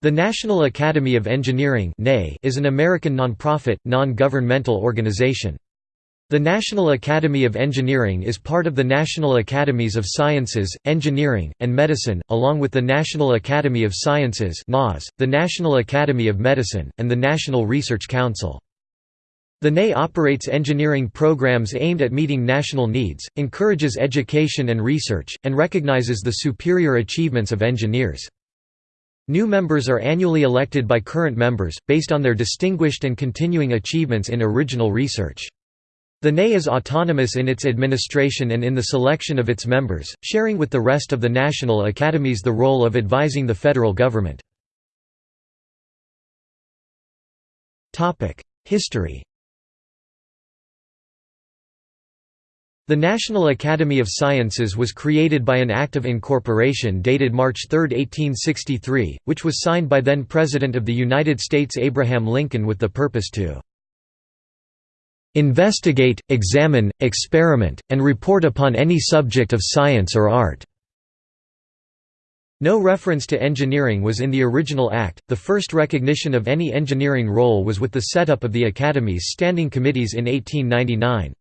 The National Academy of Engineering is an American nonprofit, non-governmental organization. The National Academy of Engineering is part of the National Academies of Sciences, Engineering, and Medicine, along with the National Academy of Sciences the National Academy of Medicine, and the National Research Council. The NAE operates engineering programs aimed at meeting national needs, encourages education and research, and recognizes the superior achievements of engineers. New members are annually elected by current members, based on their distinguished and continuing achievements in original research. The NAE is autonomous in its administration and in the selection of its members, sharing with the rest of the national academies the role of advising the federal government. History The National Academy of Sciences was created by an Act of Incorporation dated March 3, 1863, which was signed by then President of the United States Abraham Lincoln with the purpose to "...investigate, examine, experiment, and report upon any subject of science or art." No reference to engineering was in the original Act. The first recognition of any engineering role was with the setup of the Academy's standing committees in 1899.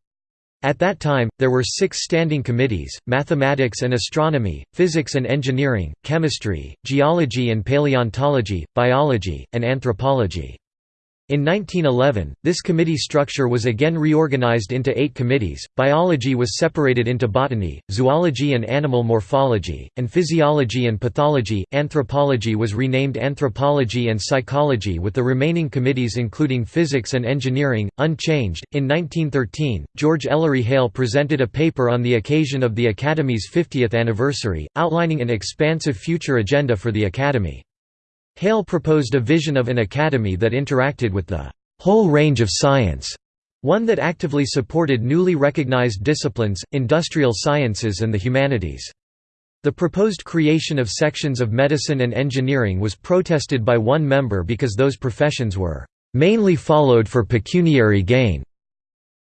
At that time, there were six standing committees, mathematics and astronomy, physics and engineering, chemistry, geology and paleontology, biology, and anthropology. In 1911, this committee structure was again reorganized into eight committees. Biology was separated into botany, zoology and animal morphology, and physiology and pathology. Anthropology was renamed anthropology and psychology, with the remaining committees including physics and engineering, unchanged. In 1913, George Ellery Hale presented a paper on the occasion of the Academy's 50th anniversary, outlining an expansive future agenda for the Academy. Hale proposed a vision of an academy that interacted with the whole range of science, one that actively supported newly recognized disciplines, industrial sciences and the humanities. The proposed creation of sections of medicine and engineering was protested by one member because those professions were mainly followed for pecuniary gain.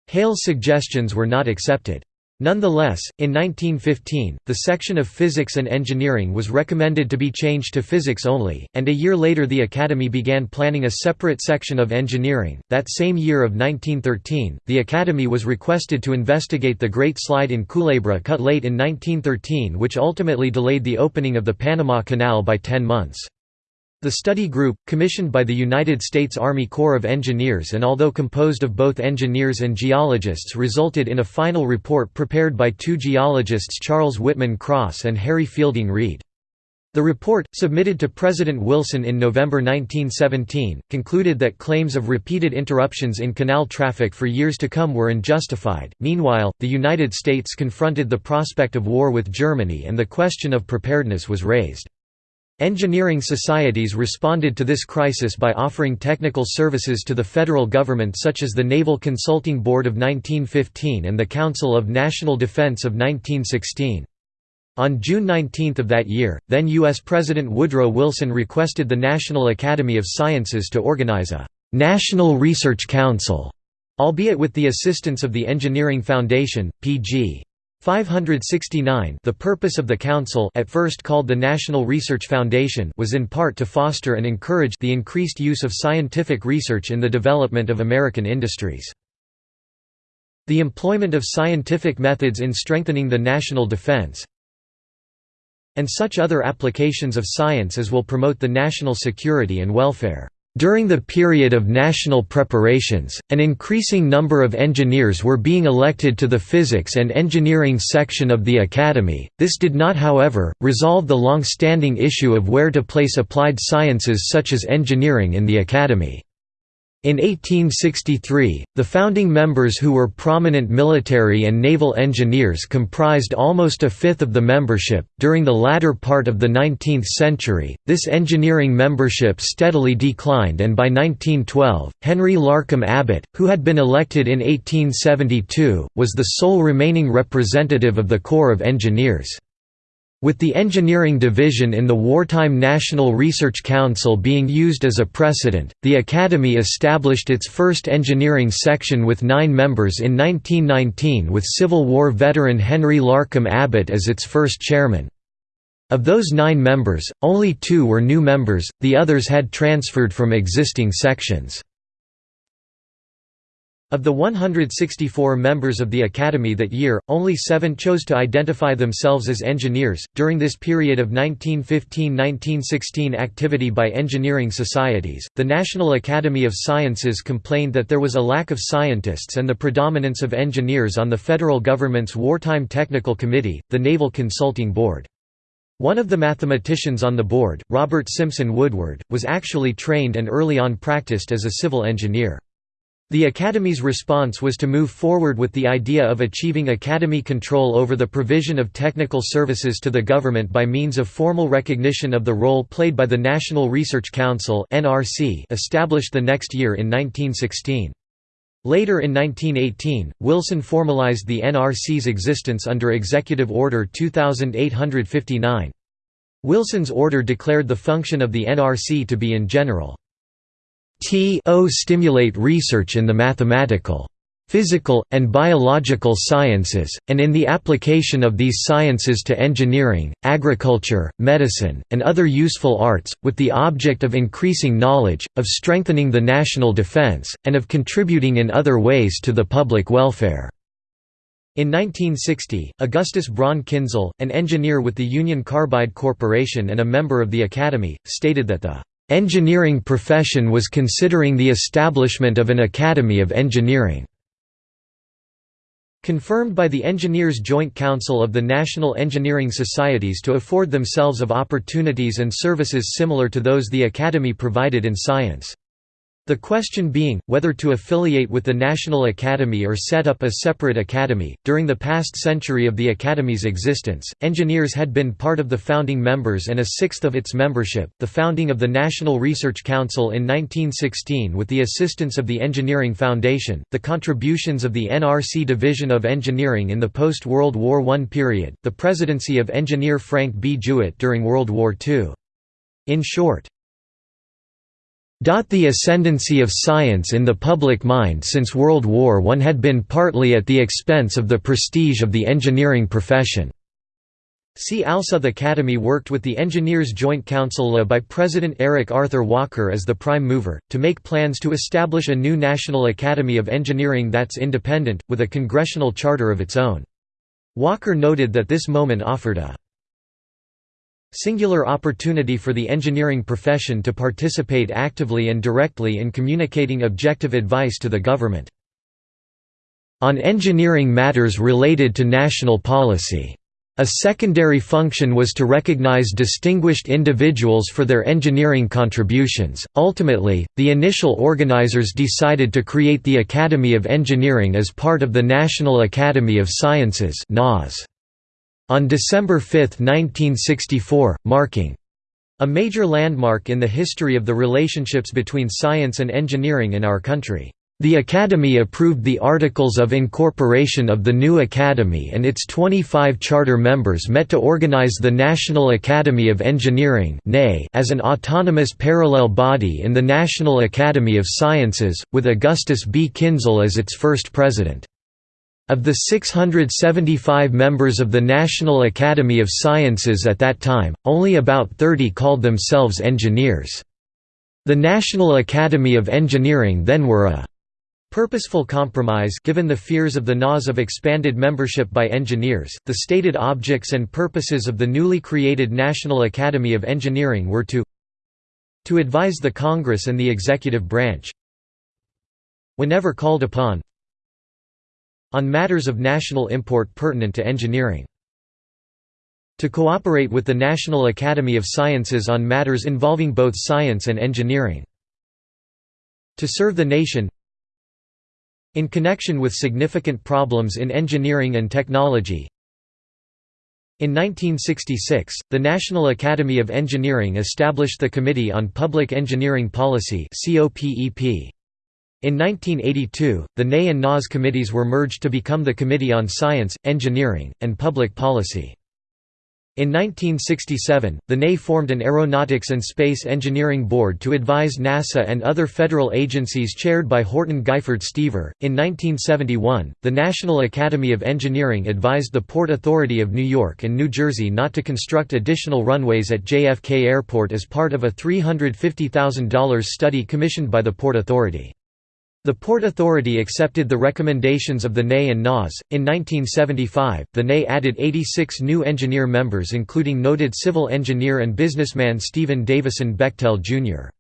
Hale's suggestions were not accepted. Nonetheless, in 1915, the section of Physics and Engineering was recommended to be changed to Physics only, and a year later the Academy began planning a separate section of Engineering. That same year of 1913, the Academy was requested to investigate the Great Slide in Culebra cut late in 1913 which ultimately delayed the opening of the Panama Canal by ten months. The study group, commissioned by the United States Army Corps of Engineers and although composed of both engineers and geologists resulted in a final report prepared by two geologists Charles Whitman Cross and Harry Fielding Reid. The report, submitted to President Wilson in November 1917, concluded that claims of repeated interruptions in canal traffic for years to come were unjustified. Meanwhile, the United States confronted the prospect of war with Germany and the question of preparedness was raised. Engineering societies responded to this crisis by offering technical services to the federal government such as the Naval Consulting Board of 1915 and the Council of National Defense of 1916. On June 19 of that year, then U.S. President Woodrow Wilson requested the National Academy of Sciences to organize a «National Research Council», albeit with the assistance of the Engineering Foundation, P.G. 569 The purpose of the Council at first called the National Research Foundation was in part to foster and encourage the increased use of scientific research in the development of American industries. The employment of scientific methods in strengthening the national defense and such other applications of science as will promote the national security and welfare. During the period of national preparations, an increasing number of engineers were being elected to the physics and engineering section of the academy. This did not, however, resolve the long-standing issue of where to place applied sciences such as engineering in the academy. In 1863, the founding members who were prominent military and naval engineers comprised almost a fifth of the membership. During the latter part of the 19th century, this engineering membership steadily declined, and by 1912, Henry Larcom Abbot, who had been elected in 1872, was the sole remaining representative of the Corps of Engineers. With the engineering division in the Wartime National Research Council being used as a precedent, the Academy established its first engineering section with nine members in 1919 with Civil War veteran Henry Larcom Abbot as its first chairman. Of those nine members, only two were new members, the others had transferred from existing sections. Of the 164 members of the Academy that year, only seven chose to identify themselves as engineers. During this period of 1915 1916 activity by engineering societies, the National Academy of Sciences complained that there was a lack of scientists and the predominance of engineers on the federal government's Wartime Technical Committee, the Naval Consulting Board. One of the mathematicians on the board, Robert Simpson Woodward, was actually trained and early on practiced as a civil engineer. The Academy's response was to move forward with the idea of achieving Academy control over the provision of technical services to the government by means of formal recognition of the role played by the National Research Council established the next year in 1916. Later in 1918, Wilson formalized the NRC's existence under Executive Order 2859. Wilson's order declared the function of the NRC to be in general to stimulate research in the mathematical physical, and biological sciences, and in the application of these sciences to engineering, agriculture, medicine, and other useful arts, with the object of increasing knowledge, of strengthening the national defense, and of contributing in other ways to the public welfare." In 1960, Augustus Braun Kinzel, an engineer with the Union Carbide Corporation and a member of the Academy, stated that the "...engineering profession was considering the establishment of an Academy of Engineering." confirmed by the Engineers Joint Council of the National Engineering Societies to afford themselves of opportunities and services similar to those the Academy provided in science. The question being, whether to affiliate with the National Academy or set up a separate academy. During the past century of the Academy's existence, engineers had been part of the founding members and a sixth of its membership. The founding of the National Research Council in 1916 with the assistance of the Engineering Foundation, the contributions of the NRC Division of Engineering in the post World War I period, the presidency of engineer Frank B. Jewett during World War II. In short, the ascendancy of science in the public mind since World War I had been partly at the expense of the prestige of the engineering profession. See also the Academy worked with the Engineers Joint Council led by President Eric Arthur Walker as the prime mover, to make plans to establish a new National Academy of Engineering that's independent, with a congressional charter of its own. Walker noted that this moment offered a singular opportunity for the engineering profession to participate actively and directly in communicating objective advice to the government. On engineering matters related to national policy. A secondary function was to recognize distinguished individuals for their engineering contributions. Ultimately, the initial organizers decided to create the Academy of Engineering as part of the National Academy of Sciences (NAS). On December 5, 1964, marking a major landmark in the history of the relationships between science and engineering in our country. The Academy approved the Articles of Incorporation of the new Academy and its 25 charter members met to organize the National Academy of Engineering as an autonomous parallel body in the National Academy of Sciences, with Augustus B. Kinzel as its first president. Of the 675 members of the National Academy of Sciences at that time, only about 30 called themselves engineers. The National Academy of Engineering then were a purposeful compromise given the fears of the NAS of expanded membership by engineers. The stated objects and purposes of the newly created National Academy of Engineering were to to advise the Congress and the executive branch whenever called upon on matters of national import pertinent to engineering. To cooperate with the National Academy of Sciences on matters involving both science and engineering. To serve the nation in connection with significant problems in engineering and technology, in 1966, the National Academy of Engineering established the Committee on Public Engineering Policy in 1982, the NAE and NAS committees were merged to become the Committee on Science, Engineering, and Public Policy. In 1967, the NAE formed an Aeronautics and Space Engineering Board to advise NASA and other federal agencies chaired by Horton Guyford Stever. In 1971, the National Academy of Engineering advised the Port Authority of New York and New Jersey not to construct additional runways at JFK Airport as part of a $350,000 study commissioned by the Port Authority. The Port Authority accepted the recommendations of the NAE and NAS. In 1975, the NAE added 86 new engineer members, including noted civil engineer and businessman Stephen Davison Bechtel, Jr.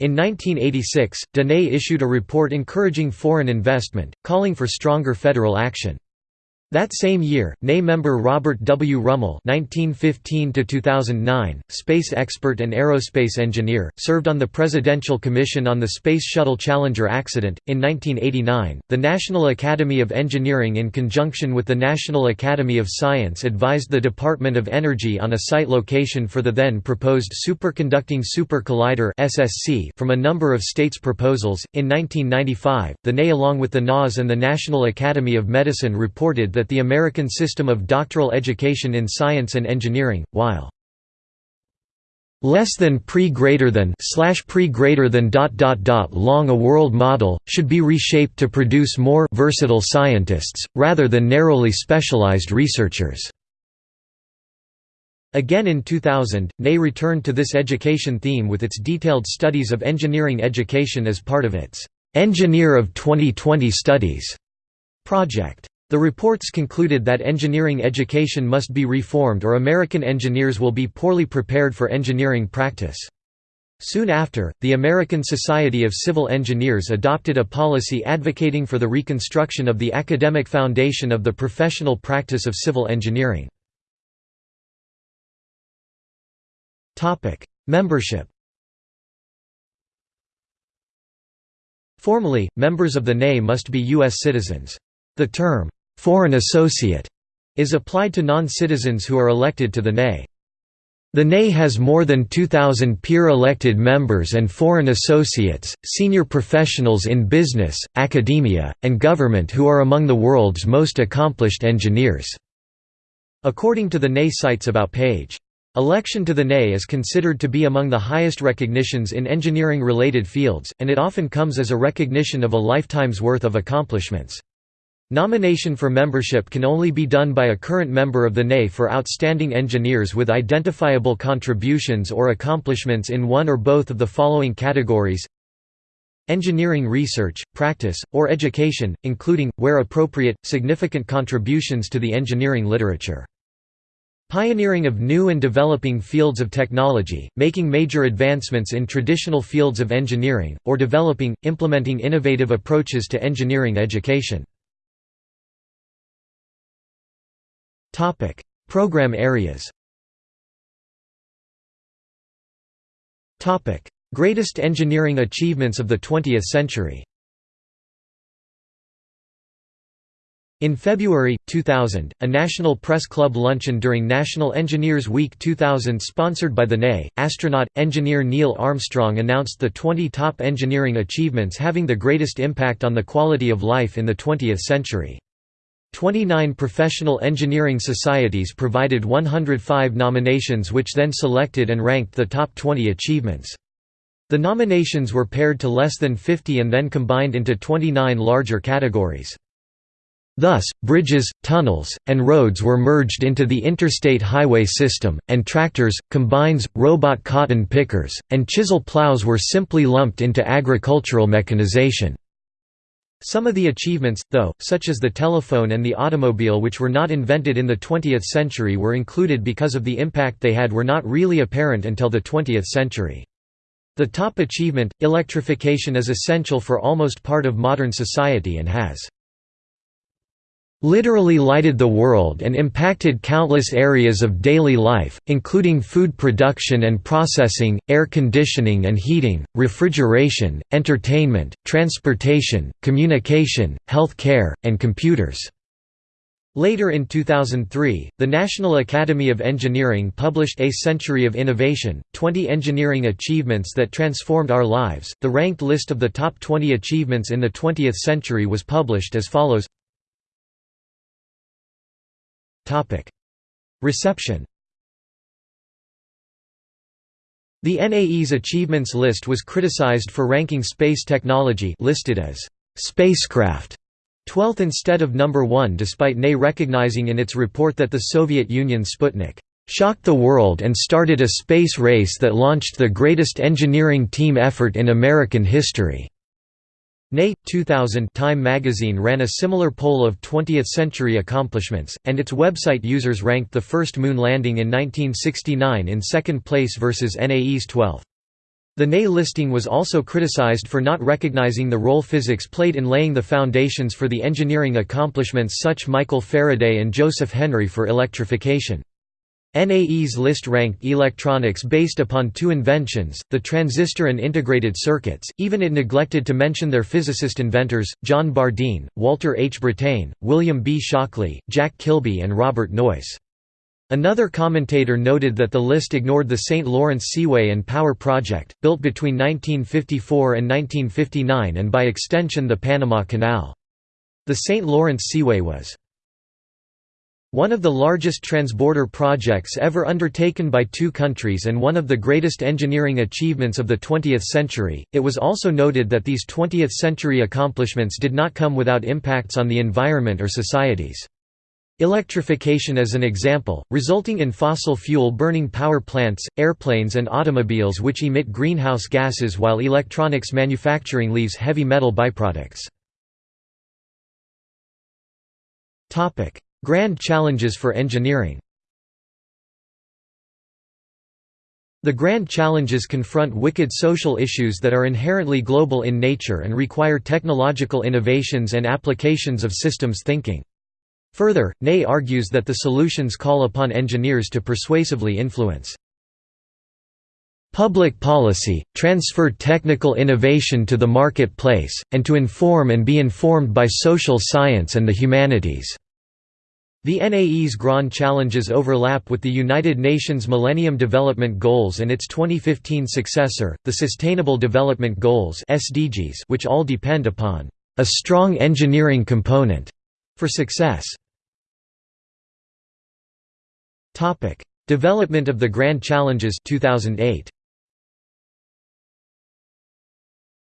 In 1986, DeNay issued a report encouraging foreign investment, calling for stronger federal action. That same year, NAE member Robert W. Rummel (1915–2009), space expert and aerospace engineer, served on the Presidential Commission on the Space Shuttle Challenger accident. In 1989, the National Academy of Engineering, in conjunction with the National Academy of Science, advised the Department of Energy on a site location for the then proposed Superconducting Super Collider (SSC). From a number of states' proposals, in 1995, the NAE, along with the NAS and the National Academy of Medicine, reported that that the American system of doctoral education in science and engineering, while less than pre greater than slash pre greater than dot dot dot long a world model should be reshaped to produce more versatile scientists rather than narrowly specialized researchers Again in 2000, NAE returned to this education theme with its detailed studies of engineering education as part of its Engineer of 2020 Studies project. The reports concluded that engineering education must be reformed or American engineers will be poorly prepared for engineering practice. Soon after, the American Society of Civil Engineers adopted a policy advocating for the reconstruction of the academic foundation of the professional practice of civil engineering. Membership Formally, members of the NAE must be U.S. citizens. The term, foreign associate is applied to non-citizens who are elected to the NAE. The NAE has more than 2,000 peer-elected members and foreign associates, senior professionals in business, academia, and government who are among the world's most accomplished engineers." According to the NAE sites about page. Election to the NAE is considered to be among the highest recognitions in engineering-related fields, and it often comes as a recognition of a lifetime's worth of accomplishments. Nomination for membership can only be done by a current member of the NAE for outstanding engineers with identifiable contributions or accomplishments in one or both of the following categories Engineering research, practice, or education, including, where appropriate, significant contributions to the engineering literature. Pioneering of new and developing fields of technology, making major advancements in traditional fields of engineering, or developing, implementing innovative approaches to engineering education. Topic: Program areas. Topic: Greatest engineering achievements of the 20th century. In February, 2000, a National Press Club luncheon during National Engineers Week 2000 sponsored by the NAE, astronaut, engineer Neil Armstrong announced the 20 top engineering achievements having the greatest impact on the quality of life in the 20th century. 29 professional engineering societies provided 105 nominations which then selected and ranked the top 20 achievements. The nominations were paired to less than 50 and then combined into 29 larger categories. Thus, bridges, tunnels, and roads were merged into the interstate highway system, and tractors, combines, robot cotton pickers, and chisel plows were simply lumped into agricultural mechanization. Some of the achievements, though, such as the telephone and the automobile which were not invented in the 20th century were included because of the impact they had were not really apparent until the 20th century. The top achievement, electrification is essential for almost part of modern society and has literally lighted the world and impacted countless areas of daily life, including food production and processing, air conditioning and heating, refrigeration, entertainment, transportation, communication, health care, and computers. Later in 2003, the National Academy of Engineering published A Century of Innovation 20 Engineering Achievements That Transformed Our Lives. The ranked list of the top 20 achievements in the 20th century was published as follows Reception The NAE's achievements list was criticized for ranking space technology listed as spacecraft 12th instead of number 1 despite NAE recognizing in its report that the Soviet Union Sputnik shocked the world and started a space race that launched the greatest engineering team effort in American history. NAE 2000 Time magazine ran a similar poll of 20th-century accomplishments, and its website users ranked the first moon landing in 1969 in second place versus NAE's 12th. The NAE listing was also criticized for not recognizing the role physics played in laying the foundations for the engineering accomplishments such Michael Faraday and Joseph Henry for electrification. NAE's list ranked electronics based upon two inventions, the transistor and integrated circuits, even it neglected to mention their physicist inventors, John Bardeen, Walter H. Brattain, William B. Shockley, Jack Kilby and Robert Noyce. Another commentator noted that the list ignored the St. Lawrence Seaway and Power Project, built between 1954 and 1959 and by extension the Panama Canal. The St. Lawrence Seaway was one of the largest transborder projects ever undertaken by two countries and one of the greatest engineering achievements of the 20th century, it was also noted that these 20th-century accomplishments did not come without impacts on the environment or societies. Electrification as an example, resulting in fossil fuel burning power plants, airplanes and automobiles which emit greenhouse gases while electronics manufacturing leaves heavy metal byproducts. Grand challenges for engineering The grand challenges confront wicked social issues that are inherently global in nature and require technological innovations and applications of systems thinking. Further, NAE argues that the solutions call upon engineers to persuasively influence public policy, transfer technical innovation to the marketplace, and to inform and be informed by social science and the humanities. The NAE's grand challenges overlap with the United Nations Millennium Development Goals and its 2015 successor, the Sustainable Development Goals (SDGs), which all depend upon a strong engineering component for success. Topic: Development of the Grand Challenges 2008.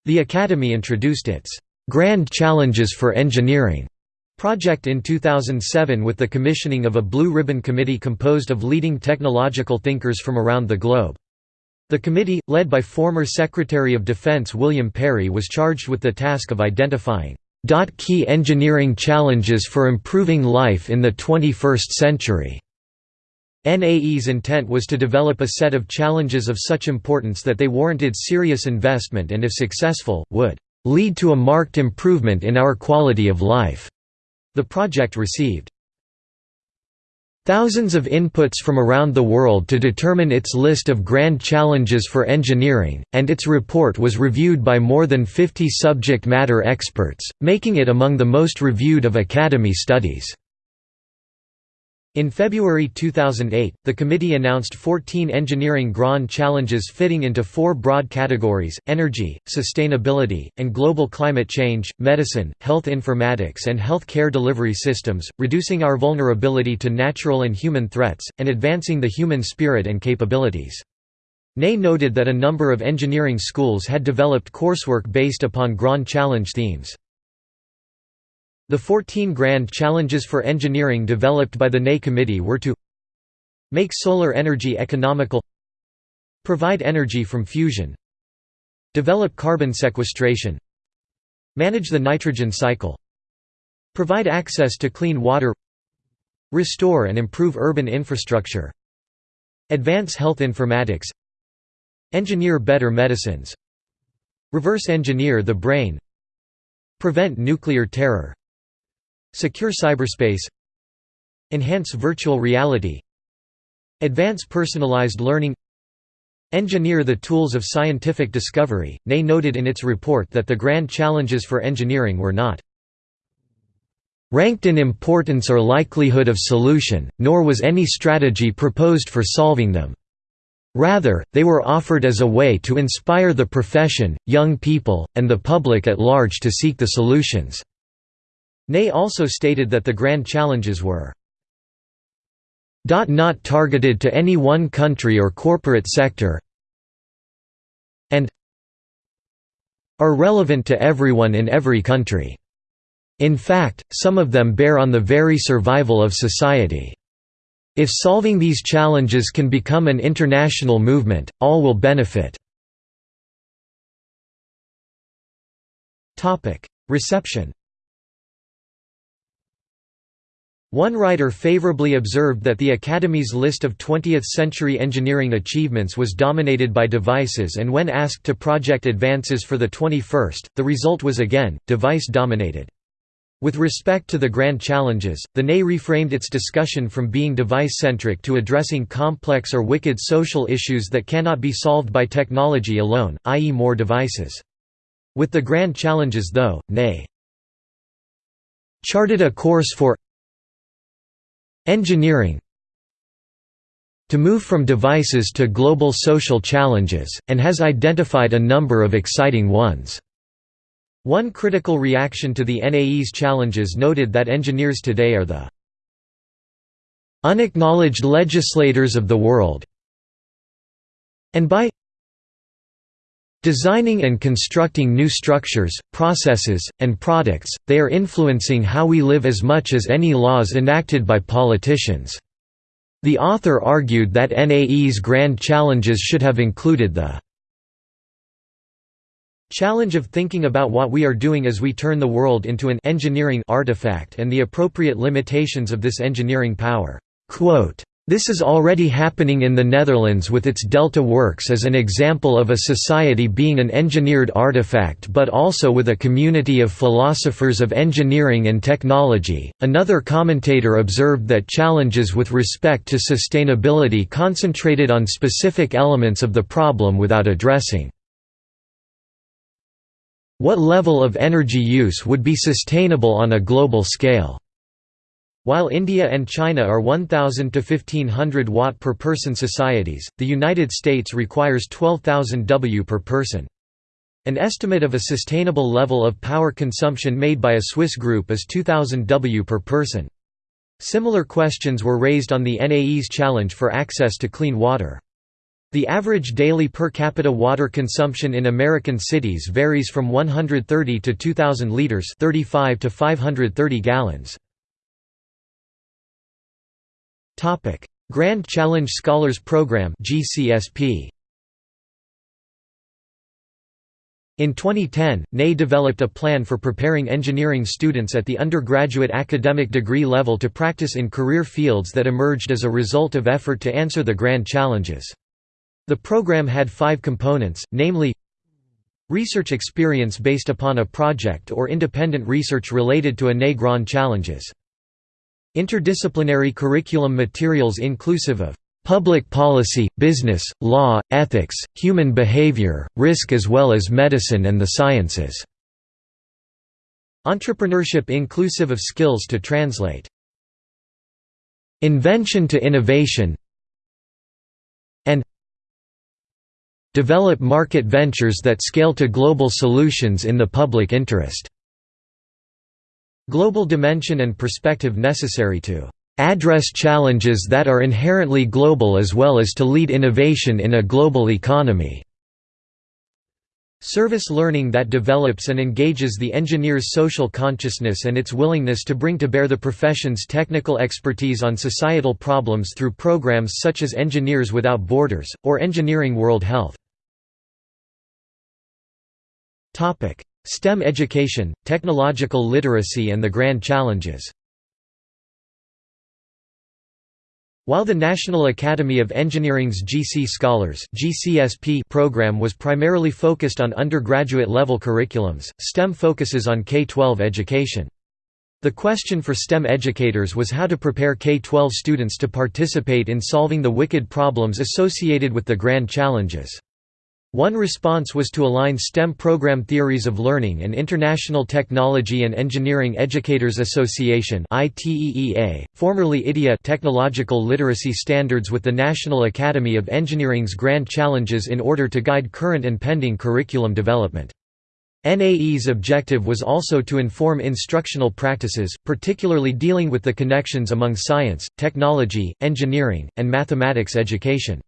The Academy introduced its Grand Challenges for Engineering project in 2007 with the commissioning of a Blue Ribbon Committee composed of leading technological thinkers from around the globe. The committee, led by former Secretary of Defense William Perry was charged with the task of identifying key engineering challenges for improving life in the 21st century. NAE's intent was to develop a set of challenges of such importance that they warranted serious investment and if successful, would lead to a marked improvement in our quality of life. The project received thousands of inputs from around the world to determine its list of grand challenges for engineering, and its report was reviewed by more than 50 subject matter experts, making it among the most reviewed of Academy studies. In February 2008, the committee announced 14 engineering grand challenges fitting into four broad categories, energy, sustainability, and global climate change, medicine, health informatics and health care delivery systems, reducing our vulnerability to natural and human threats, and advancing the human spirit and capabilities. NAE noted that a number of engineering schools had developed coursework based upon grand challenge themes. The 14 grand challenges for engineering developed by the NAE committee were to make solar energy economical provide energy from fusion develop carbon sequestration manage the nitrogen cycle provide access to clean water restore and improve urban infrastructure advance health informatics engineer better medicines reverse engineer the brain prevent nuclear terror Secure cyberspace Enhance virtual reality Advance personalized learning Engineer the tools of scientific discovery. NAE noted in its report that the grand challenges for engineering were not ranked in importance or likelihood of solution, nor was any strategy proposed for solving them. Rather, they were offered as a way to inspire the profession, young people, and the public at large to seek the solutions. NAE also stated that the grand challenges were not targeted to any one country or corporate sector and are relevant to everyone in every country. In fact, some of them bear on the very survival of society. If solving these challenges can become an international movement, all will benefit. Reception One writer favorably observed that the Academy's list of 20th-century engineering achievements was dominated by devices and when asked to project advances for the 21st, the result was again, device-dominated. With respect to the grand challenges, the NE reframed its discussion from being device-centric to addressing complex or wicked social issues that cannot be solved by technology alone, i.e. more devices. With the grand challenges though, NE charted a course for Engineering to move from devices to global social challenges, and has identified a number of exciting ones. One critical reaction to the NAE's challenges noted that engineers today are the unacknowledged legislators of the world and by Designing and constructing new structures, processes, and products, they are influencing how we live as much as any laws enacted by politicians. The author argued that NAE's grand challenges should have included the challenge of thinking about what we are doing as we turn the world into an engineering artifact and the appropriate limitations of this engineering power. Quote, this is already happening in the Netherlands with its Delta Works as an example of a society being an engineered artifact but also with a community of philosophers of engineering and technology. Another commentator observed that challenges with respect to sustainability concentrated on specific elements of the problem without addressing what level of energy use would be sustainable on a global scale. While India and China are 1,000 to 1,500 watt per person societies, the United States requires 12,000 W per person. An estimate of a sustainable level of power consumption made by a Swiss group is 2,000 W per person. Similar questions were raised on the NAE's challenge for access to clean water. The average daily per capita water consumption in American cities varies from 130 to 2,000 liters 35 to 530 gallons. Topic: Grand Challenge Scholars Program (GCSP). In 2010, NE developed a plan for preparing engineering students at the undergraduate academic degree level to practice in career fields that emerged as a result of effort to answer the grand challenges. The program had five components, namely Research experience based upon a project or independent research related to a NE Grand challenges Interdisciplinary curriculum materials inclusive of public policy, business, law, ethics, human behavior, risk as well as medicine and the sciences. Entrepreneurship inclusive of skills to translate invention to innovation and develop market ventures that scale to global solutions in the public interest. Global dimension and perspective necessary to address challenges that are inherently global as well as to lead innovation in a global economy. Service learning that develops and engages the engineer's social consciousness and its willingness to bring to bear the profession's technical expertise on societal problems through programs such as Engineers Without Borders, or Engineering World Health. STEM education, technological literacy and the grand challenges. While the National Academy of Engineering's GC Scholars GCSP program was primarily focused on undergraduate level curriculums, STEM focuses on K-12 education. The question for STEM educators was how to prepare K-12 students to participate in solving the wicked problems associated with the grand challenges. One response was to align STEM program theories of learning and International Technology and Engineering Educators Association formerly ITEA technological literacy standards with the National Academy of Engineering's grand challenges in order to guide current and pending curriculum development. NAE's objective was also to inform instructional practices, particularly dealing with the connections among science, technology, engineering, and mathematics education.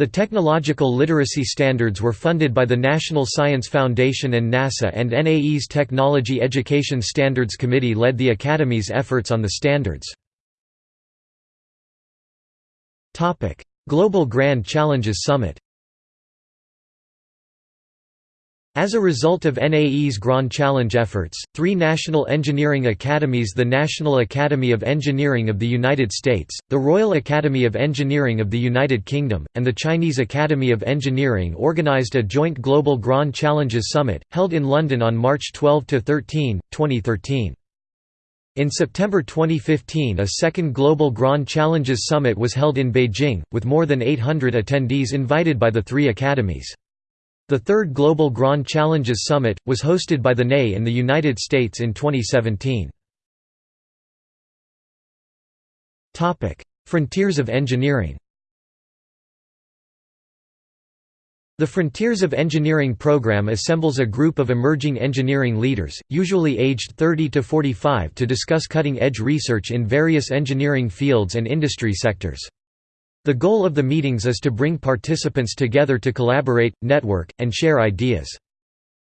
The technological literacy standards were funded by the National Science Foundation and NASA and NAE's Technology Education Standards Committee led the Academy's efforts on the standards. Global Grand Challenges Summit As a result of NAE's Grand Challenge efforts, three national engineering academies the National Academy of Engineering of the United States, the Royal Academy of Engineering of the United Kingdom, and the Chinese Academy of Engineering organized a joint Global Grand Challenges Summit, held in London on March 12–13, 2013. In September 2015 a second Global Grand Challenges Summit was held in Beijing, with more than 800 attendees invited by the three academies. The third Global Grand Challenges Summit, was hosted by the NAE in the United States in 2017. Frontiers of Engineering The Frontiers of Engineering program assembles a group of emerging engineering leaders, usually aged 30 to 45 to discuss cutting-edge research in various engineering fields and industry sectors. The goal of the meetings is to bring participants together to collaborate, network, and share ideas.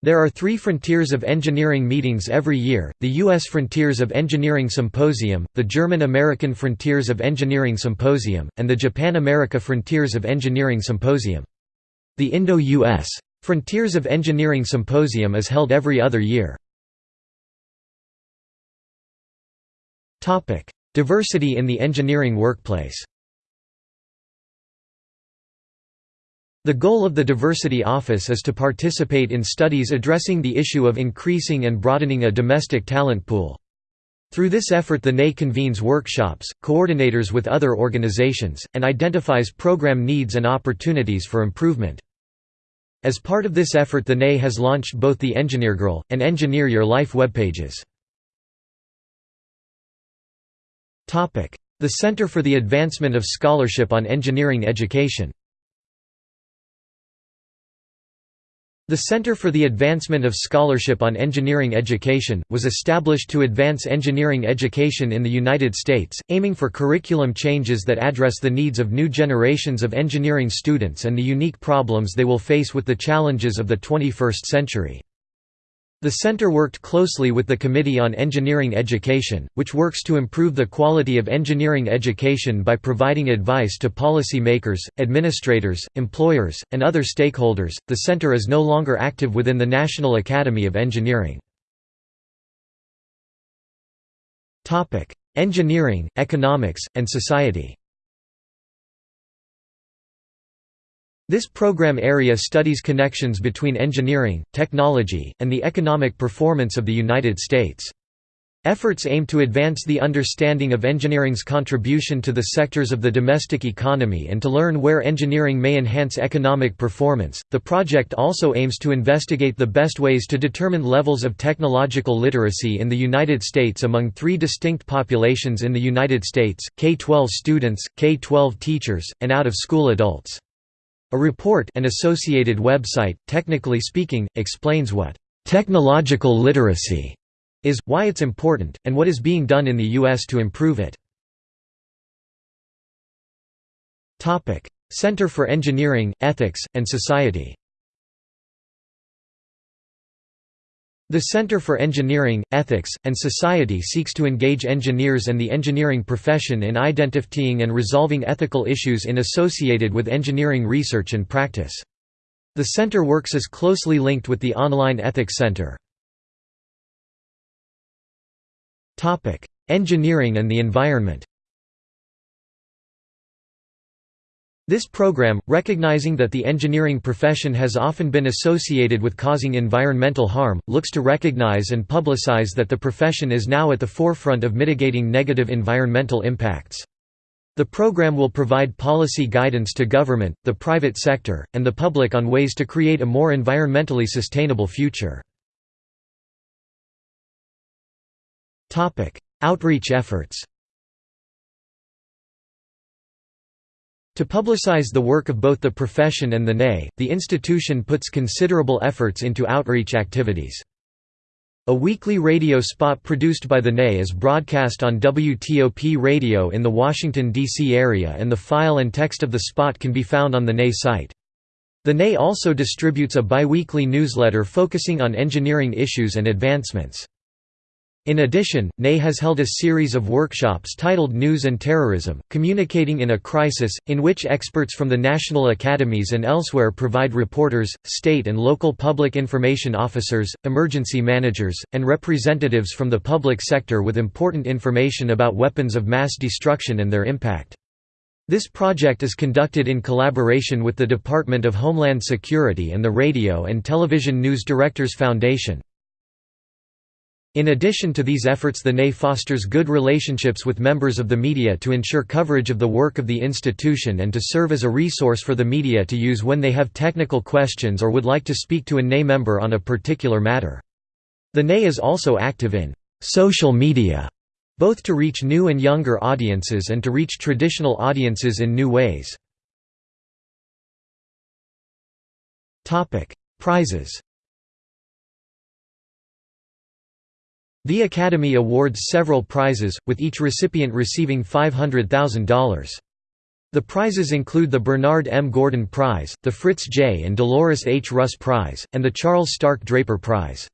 There are three Frontiers of Engineering meetings every year, the U.S. Frontiers of Engineering Symposium, the German-American Frontiers of Engineering Symposium, and the Japan-America Frontiers of Engineering Symposium. The Indo-U.S. Frontiers of Engineering Symposium is held every other year. Diversity in the engineering workplace The goal of the Diversity Office is to participate in studies addressing the issue of increasing and broadening a domestic talent pool. Through this effort the NAE convenes workshops, coordinators with other organizations, and identifies program needs and opportunities for improvement. As part of this effort the NAE has launched both the EngineerGirl, and Engineer Your Life webpages. The Center for the Advancement of Scholarship on Engineering Education The Center for the Advancement of Scholarship on Engineering Education, was established to advance engineering education in the United States, aiming for curriculum changes that address the needs of new generations of engineering students and the unique problems they will face with the challenges of the 21st century. The center worked closely with the Committee on Engineering Education, which works to improve the quality of engineering education by providing advice to policy makers, administrators, employers, and other stakeholders. The center is no longer active within the National Academy of Engineering. Topic: Engineering, Economics, and Society. This program area studies connections between engineering, technology, and the economic performance of the United States. Efforts aim to advance the understanding of engineering's contribution to the sectors of the domestic economy and to learn where engineering may enhance economic performance. The project also aims to investigate the best ways to determine levels of technological literacy in the United States among three distinct populations in the United States K 12 students, K 12 teachers, and out of school adults. A report and associated website, technically speaking, explains what technological literacy is, why it's important, and what is being done in the U.S. to improve it. Center for Engineering, Ethics, and Society The Center for Engineering, Ethics, and Society seeks to engage engineers and the engineering profession in identifying and resolving ethical issues in associated with engineering research and practice. The center works as closely linked with the Online Ethics Center. Engineering and the environment This program, recognizing that the engineering profession has often been associated with causing environmental harm, looks to recognize and publicize that the profession is now at the forefront of mitigating negative environmental impacts. The program will provide policy guidance to government, the private sector, and the public on ways to create a more environmentally sustainable future. Outreach efforts To publicize the work of both the profession and the NAE, the institution puts considerable efforts into outreach activities. A weekly radio spot produced by the NE is broadcast on WTOP radio in the Washington, D.C. area and the file and text of the spot can be found on the NE site. The NE also distributes a biweekly newsletter focusing on engineering issues and advancements. In addition, NE has held a series of workshops titled News and Terrorism, Communicating in a Crisis, in which experts from the national academies and elsewhere provide reporters, state and local public information officers, emergency managers, and representatives from the public sector with important information about weapons of mass destruction and their impact. This project is conducted in collaboration with the Department of Homeland Security and the Radio and Television News Directors Foundation. In addition to these efforts the NE fosters good relationships with members of the media to ensure coverage of the work of the institution and to serve as a resource for the media to use when they have technical questions or would like to speak to a NE member on a particular matter. The NE is also active in «social media», both to reach new and younger audiences and to reach traditional audiences in new ways. Prizes The Academy awards several prizes, with each recipient receiving $500,000. The prizes include the Bernard M. Gordon Prize, the Fritz J. and Dolores H. Russ Prize, and the Charles Stark Draper Prize.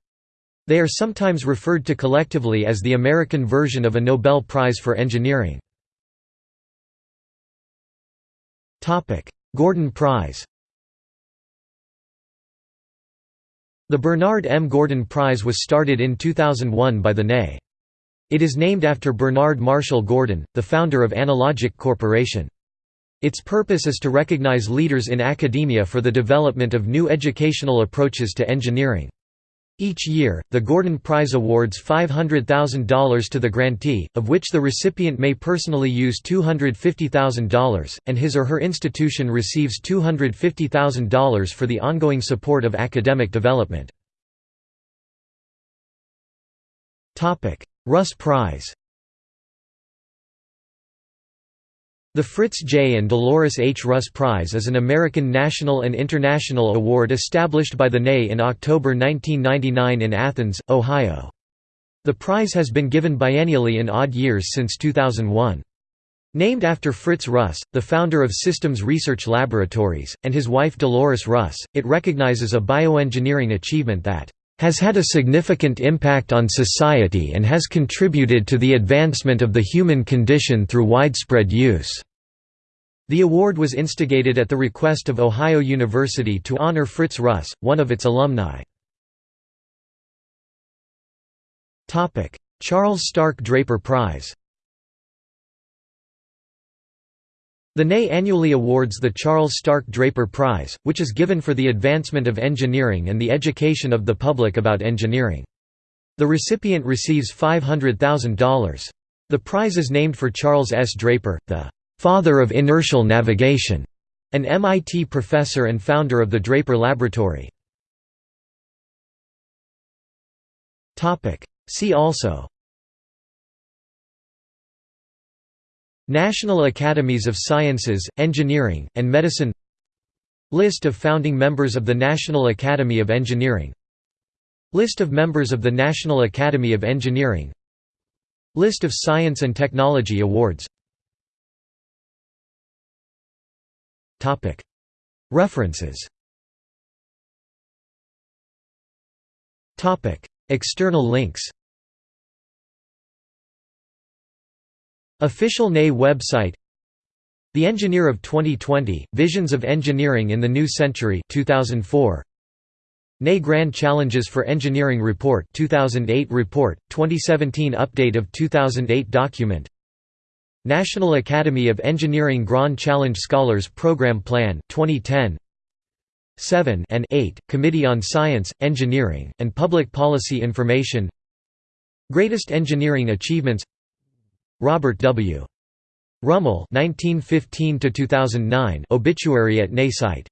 They are sometimes referred to collectively as the American version of a Nobel Prize for Engineering. Gordon Prize The Bernard M. Gordon Prize was started in 2001 by the NE. It is named after Bernard Marshall Gordon, the founder of Analogic Corporation. Its purpose is to recognize leaders in academia for the development of new educational approaches to engineering. Each year, the Gordon Prize awards $500,000 to the grantee, of which the recipient may personally use $250,000, and his or her institution receives $250,000 for the ongoing support of academic development. Russ Prize The Fritz J. and Dolores H. Russ Prize is an American national and international award established by the NE in October 1999 in Athens, Ohio. The prize has been given biennially in odd years since 2001. Named after Fritz Russ, the founder of Systems Research Laboratories, and his wife Dolores Russ, it recognizes a bioengineering achievement that has had a significant impact on society and has contributed to the advancement of the human condition through widespread use. The award was instigated at the request of Ohio University to honor Fritz Russ, one of its alumni. Charles Stark Draper Prize The NE annually awards the Charles Stark Draper Prize, which is given for the advancement of engineering and the education of the public about engineering. The recipient receives $500,000. The prize is named for Charles S. Draper, the father of inertial navigation, an MIT professor and founder of the Draper Laboratory. See also National Academies of Sciences, Engineering, and Medicine List of founding members of the National Academy of Engineering List of members of the National Academy of Engineering List of Science and Technology Awards References. External links. Official NE website. The Engineer of 2020, Visions of Engineering in the New Century 2004. NE Grand Challenges for Engineering Report 2008 report, 2017 update of 2008 document National Academy of Engineering Grand Challenge Scholars Program Plan 2010 7 and 8 Committee on Science, Engineering, and Public Policy Information. Greatest Engineering Achievements. Robert W. Rummel 1915 2009 obituary at NE site